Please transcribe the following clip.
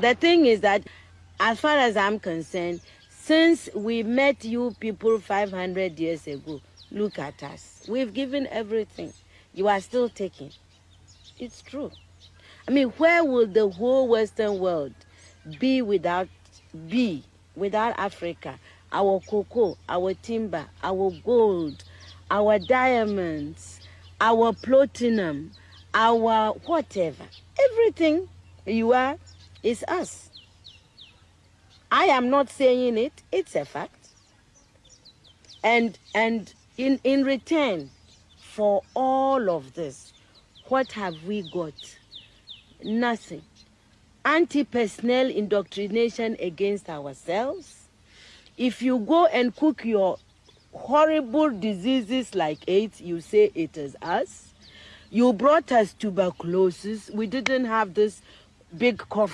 the thing is that, as far as I'm concerned, since we met you people 500 years ago, look at us. We've given everything. You are still taking. It's true. I mean, where will the whole Western world be without be without Africa? Our cocoa, our timber, our gold, our diamonds, our platinum, our whatever. Everything you are is us. I am not saying it, it's a fact. And and in, in return for all of this, what have we got? Nothing. Anti-personnel indoctrination against ourselves. If you go and cook your horrible diseases like AIDS, you say it is us. You brought us tuberculosis. We didn't have this big cough